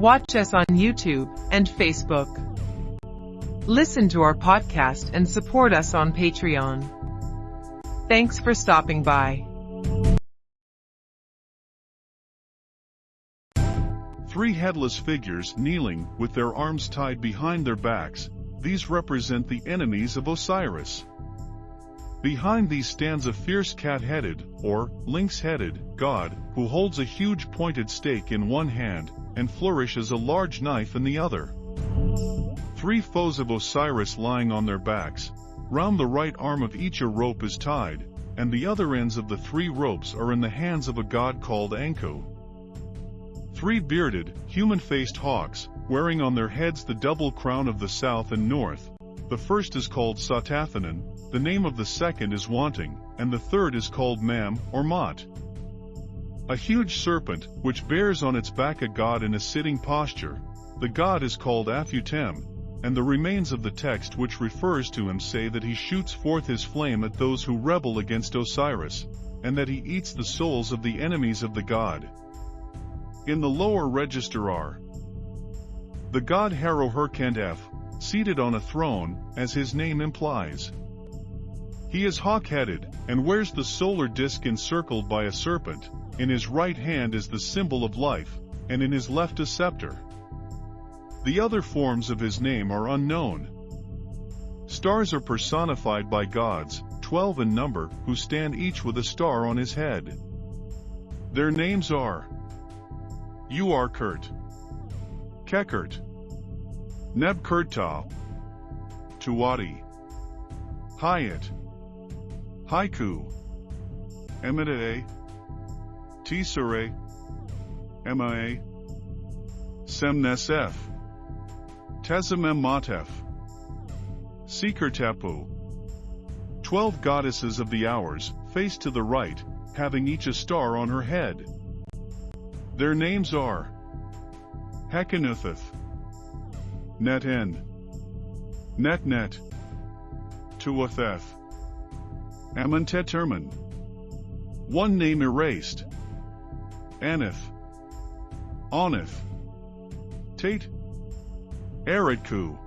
Watch us on YouTube and Facebook. Listen to our podcast and support us on Patreon. Thanks for stopping by. Three headless figures kneeling with their arms tied behind their backs, these represent the enemies of Osiris. Behind these stands a fierce cat-headed, or lynx-headed, god, who holds a huge pointed stake in one hand, and flourishes a large knife in the other. Three foes of Osiris lying on their backs, round the right arm of each a rope is tied, and the other ends of the three ropes are in the hands of a god called Anku. Three bearded, human-faced hawks, wearing on their heads the double crown of the south and north, the first is called Satathanan, the name of the second is Wanting, and the third is called Mam, or Mot. A huge serpent, which bears on its back a god in a sitting posture. The god is called Afutem, and the remains of the text which refers to him say that he shoots forth his flame at those who rebel against Osiris, and that he eats the souls of the enemies of the god. In the lower register are the god Haroherkantef, seated on a throne, as his name implies. He is hawk-headed, and wears the solar disk encircled by a serpent, in his right hand is the symbol of life, and in his left a scepter. The other forms of his name are unknown. Stars are personified by gods, twelve in number, who stand each with a star on his head. Their names are you Uarkert, Kekert, Nebkurta, Tuwadi, Hayat, Haiku, Emide, Tisere, Emae, Semnesef, Tezamem Matef, Seekertepu. Twelve goddesses of the hours, face to the right, having each a star on her head. Their names are Hekanutheth, Neten, Netnet, Tuatheth, Amonteterman. One name erased. Anith. Onith. Tate. Eridku.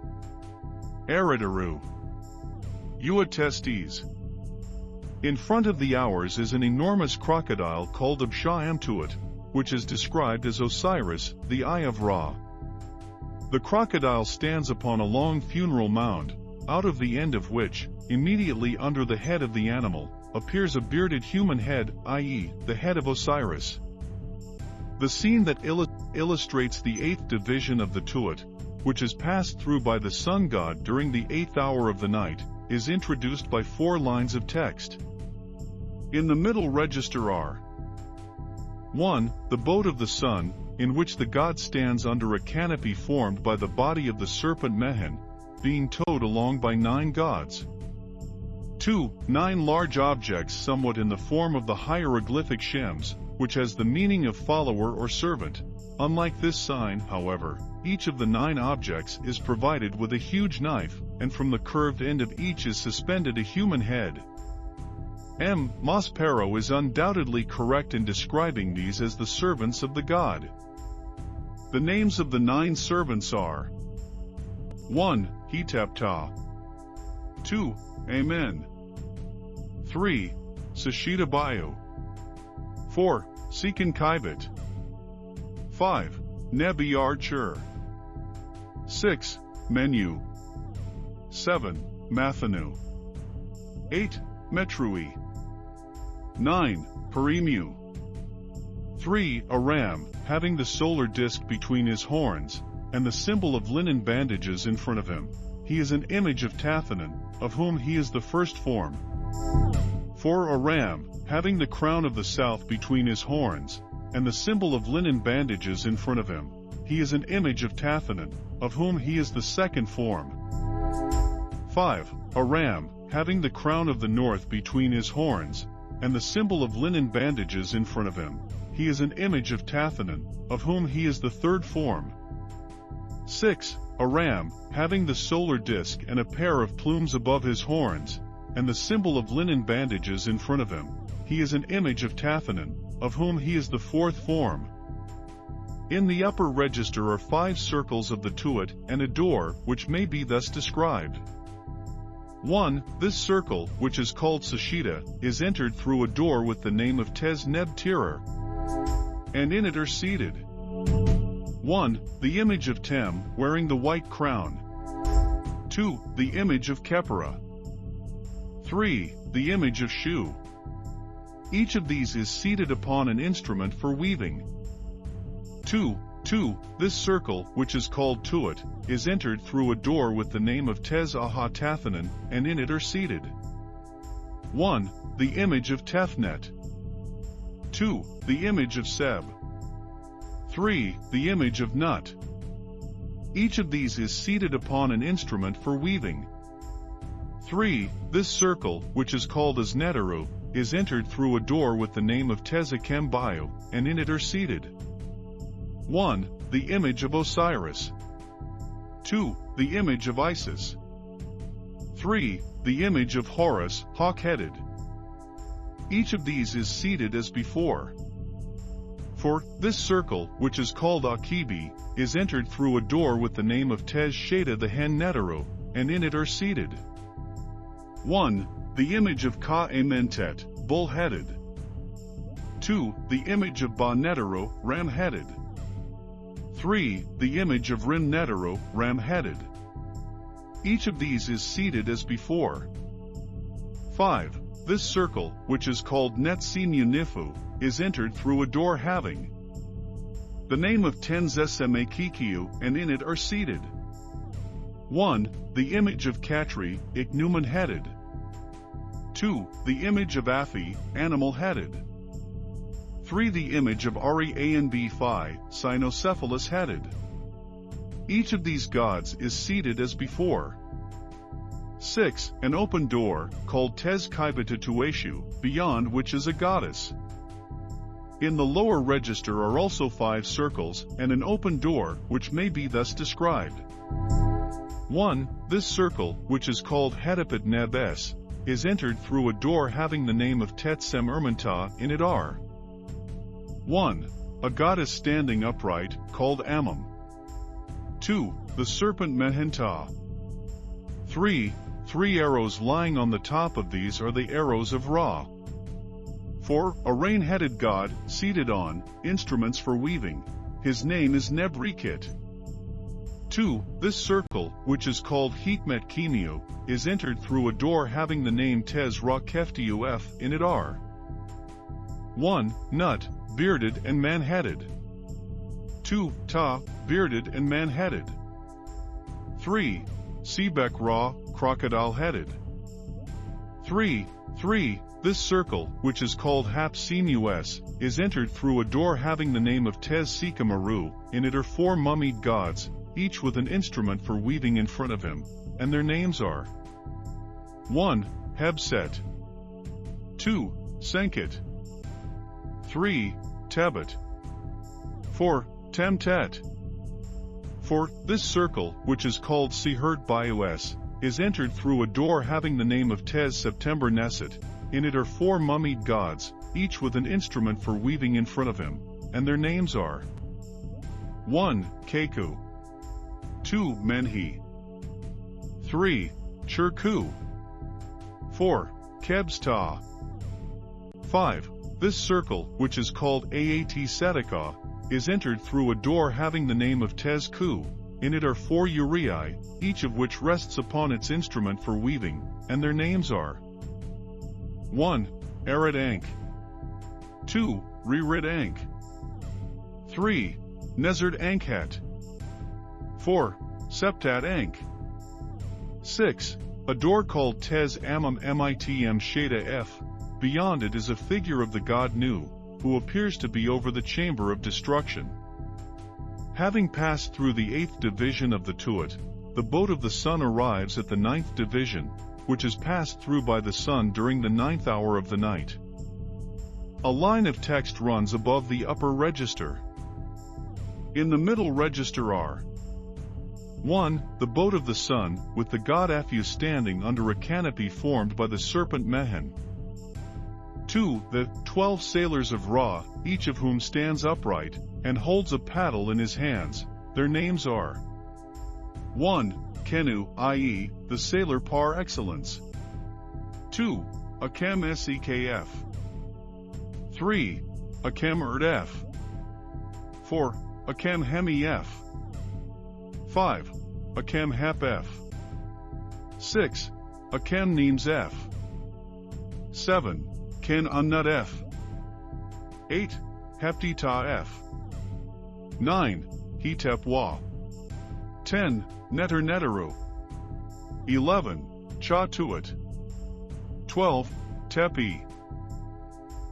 Eridaru. Uatestes. In front of the hours is an enormous crocodile called Absha Amtuat, which is described as Osiris, the Eye of Ra. The crocodile stands upon a long funeral mound, out of the end of which, immediately under the head of the animal, appears a bearded human head, i.e., the head of Osiris. The scene that il illustrates the eighth division of the Tuat, which is passed through by the sun god during the eighth hour of the night, is introduced by four lines of text. In the middle register are 1. The boat of the sun, in which the god stands under a canopy formed by the body of the serpent Mehen, being towed along by nine gods. 2. Nine large objects somewhat in the form of the hieroglyphic Shems, which has the meaning of follower or servant. Unlike this sign, however, each of the nine objects is provided with a huge knife, and from the curved end of each is suspended a human head. M. Maspero is undoubtedly correct in describing these as the servants of the god. The names of the nine servants are 1. Hetepta 2. Amen 3. Sashita Bayu. 4. Sekin Kaibat. 5. Nebi Archer. 6. Menu. 7. Mathanu. 8. Metrui. 9. Perimu. 3. A ram, having the solar disk between his horns, and the symbol of linen bandages in front of him. He is an image of Tathanan, of whom he is the first form. 4. a ram, having the crown of the south between his horns, and the symbol of linen bandages in front of him, he is an image of Tathanan, of whom he is the second form. 5. A ram, having the crown of the north between his horns, and the symbol of linen bandages in front of him, he is an image of Tathanan, of whom he is the third form. 6. A ram, having the solar disk and a pair of plumes above his horns, and the symbol of linen bandages in front of him. He is an image of Tathanan, of whom he is the fourth form. In the upper register are five circles of the tuat and a door, which may be thus described. 1. This circle, which is called Sashita, is entered through a door with the name of Tez Neb Tirer, and in it are seated 1. The image of Tem, wearing the white crown. 2. The image of Khepera. 3. The image of Shu. Each of these is seated upon an instrument for weaving. 2. 2. This circle, which is called Tuat, is entered through a door with the name of Tez Aha Tathanan, and in it are seated 1. The image of Tefnet. 2. The image of Seb. 3. The image of Nut. Each of these is seated upon an instrument for weaving. 3. This circle, which is called as Netaru, is entered through a door with the name of Tezakem Bayu, and in it are seated 1. The image of Osiris. 2. The image of Isis. 3. The image of Horus, hawk-headed. Each of these is seated as before. For, this circle, which is called Akibi, is entered through a door with the name of Tez Sheda the Hen Netaru, and in it are seated 1. The image of Ka-Amentet, bull-headed. 2. The image of Ba-Netaru, ram-headed. 3. The image of Rim Netaru, ram-headed. Each of these is seated as before. 5. This circle, which is called Netsimu Nifu, is entered through a door having the name of Tenzeseme Kikiu, and in it are seated 1. The image of Katri, Ichneumon-headed. 2. The image of Afi, animal-headed. 3. The image of Ari Anb Phi, cynocephalus-headed. Each of these gods is seated as before. 6. An open door, called Tez Kaibata Tueshu, beyond which is a goddess. In the lower register are also five circles, and an open door, which may be thus described. 1. This circle, which is called Hedipet Nebes, is entered through a door having the name of Tetsem Ermanta in it are. 1. A goddess standing upright, called Ammon. 2. The serpent Mehenta. 3. Three arrows lying on the top of these are the arrows of Ra. 4. A rain-headed god, seated on, instruments for weaving. His name is Nebrikit. 2. This circle, which is called Hikmet Kimiu, is entered through a door having the name Tez Ra Keftiuf in it are. 1. Nut, bearded and man-headed. 2. Ta, bearded and man-headed. 3. Sebek Ra, crocodile-headed. 3. 3. This circle, which is called Hapsimus, is entered through a door having the name of Tez Sikamaru, in it are four mummied gods, each with an instrument for weaving in front of him, and their names are 1. Hebset 2. Senkit 3. Tebet 4. Temtet 4. This circle, which is called Sihert Bios, is entered through a door having the name of Tez September Neset, in it are four mummied gods, each with an instrument for weaving in front of him, and their names are 1. Keku 2. Menhi 3. Churku 4. Kebsta 5. This circle, which is called Aat Sedeka, is entered through a door having the name of Tezku. In it are four uraei, each of which rests upon its instrument for weaving, and their names are 1. Arid Ankh 2. Ririd Ankh 3. Nezard Ankhat 4. Septat Ankh 6. A door called Tez Amam Mitm Shada F. Beyond it is a figure of the god Nu, who appears to be over the chamber of destruction. Having passed through the eighth division of the Tuat, the boat of the sun arrives at the ninth division, which is passed through by the sun during the ninth hour of the night. A line of text runs above the upper register. In the middle register are 1. The boat of the sun, with the god Aphu standing under a canopy formed by the serpent Mehen. 2. The twelve sailors of Ra, each of whom stands upright, and holds a paddle in his hands. Their names are 1. Kenu, i.e., the sailor par excellence. 2. Akam Sekf. 3. Akam Erdf. 4. Akam Hemi F. 5. Akam Hap F. 6. Akam Neems F. 7. Ken Unnut F. 8. Heptita F. 9. Hetep Wa. 10. Netter Netteru. 11. Cha Tuat. 12. Tepi.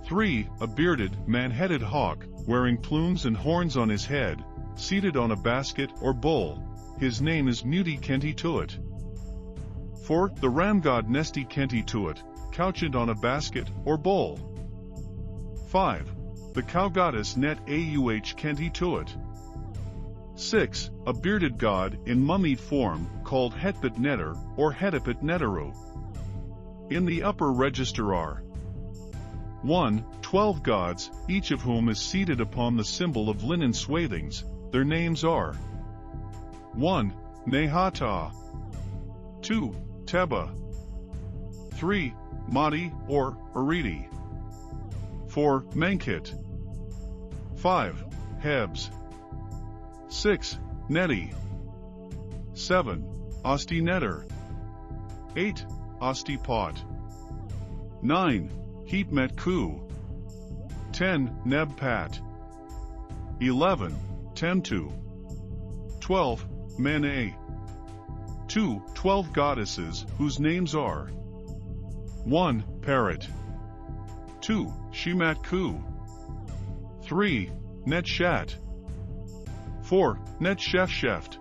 3. A bearded, man-headed hawk, wearing plumes and horns on his head, seated on a basket or bowl. His name is Muti Kenti Tuat. 4. The ram god Nesti Kenti Tuat, couched on a basket or bowl. 5. The cow goddess Net Auh Kenti Tuat. 6. A bearded god in mummied form, called Hetbet Netter or Hetepet Neteru. In the upper register are 1. Twelve gods, each of whom is seated upon the symbol of linen swathings. Their names are 1. Nehata 2. Teba 3. Madi or Aridi 4. Menkit 5. Hebs 6. Neti 7. Osti Netter 8. Osti Pot 9. Heatmet Ku 10. Neb Pat 11. Temtu 12. Mene 2. 12 goddesses, whose names are 1. Parrot 2. Shimat Ku 3. Netshat 4. Net Chef Sheft.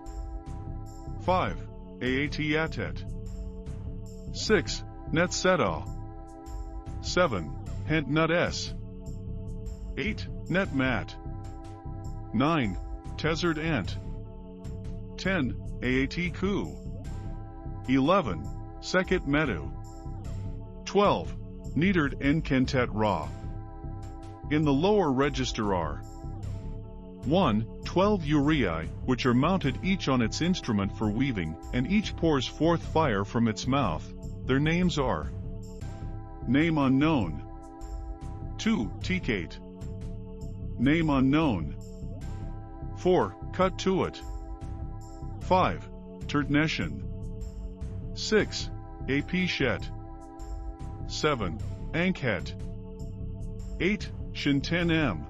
5. Aat Yatet. 6. Net Sedal. 7. Hent Nut S. 8. Net Mat. 9. Tezard Ant. 10. Aat Ku. 11. Sekit Medu. 12. Needard Enkentet Ra. In the lower register are 1. 12 uraei, which are mounted each on its instrument for weaving, and each pours forth fire from its mouth. Their names are Name unknown. 2. Tikate. Name unknown. 4. Cut to it. 5. Turtneshan. 6. Apishet. 7. Ankhet. 8. Shinten M.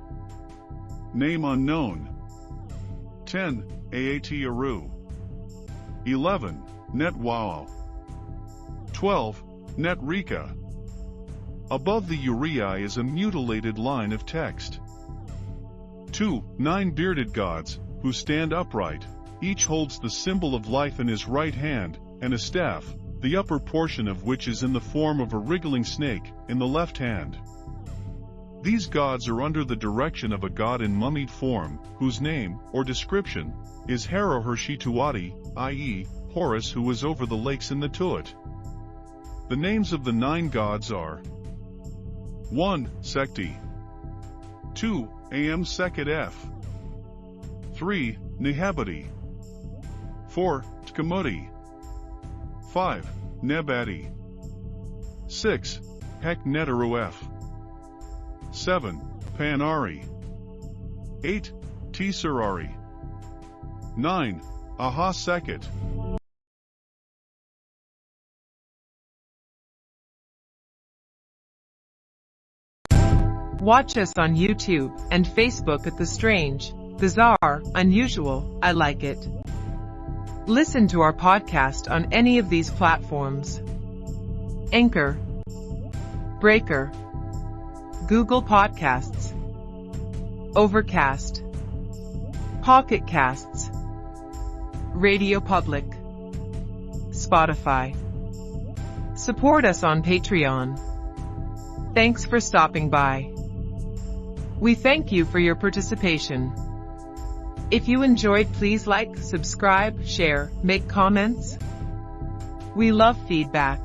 Name unknown. 10. Aat Aru. 11. Net Wow. 12. Net Rika. Above the uraei is a mutilated line of text. 2. Nine bearded gods, who stand upright. Each holds the symbol of life in his right hand, and a staff, the upper portion of which is in the form of a wriggling snake, in the left hand. These gods are under the direction of a god in mummied form, whose name, or description, is Harohershituati, i.e., Horus who was over the lakes in the Tuat. The names of the nine gods are 1. Sekti 2. Am Sekhet F 3. Nehabadi 4. Tkamoti 5. Nebati 6. Hek Neteru F 7. Panari 8. Tisarari 9. Aha Sekhet Watch us on YouTube and Facebook at The Strange, Bizarre, Unusual, I Like It. Listen to our podcast on any of these platforms. Anchor, Breaker, Google Podcasts, Overcast, Pocket Casts, Radio Public, Spotify. Support us on Patreon. Thanks for stopping by. We thank you for your participation. If you enjoyed please like, subscribe, share, make comments. We love feedback.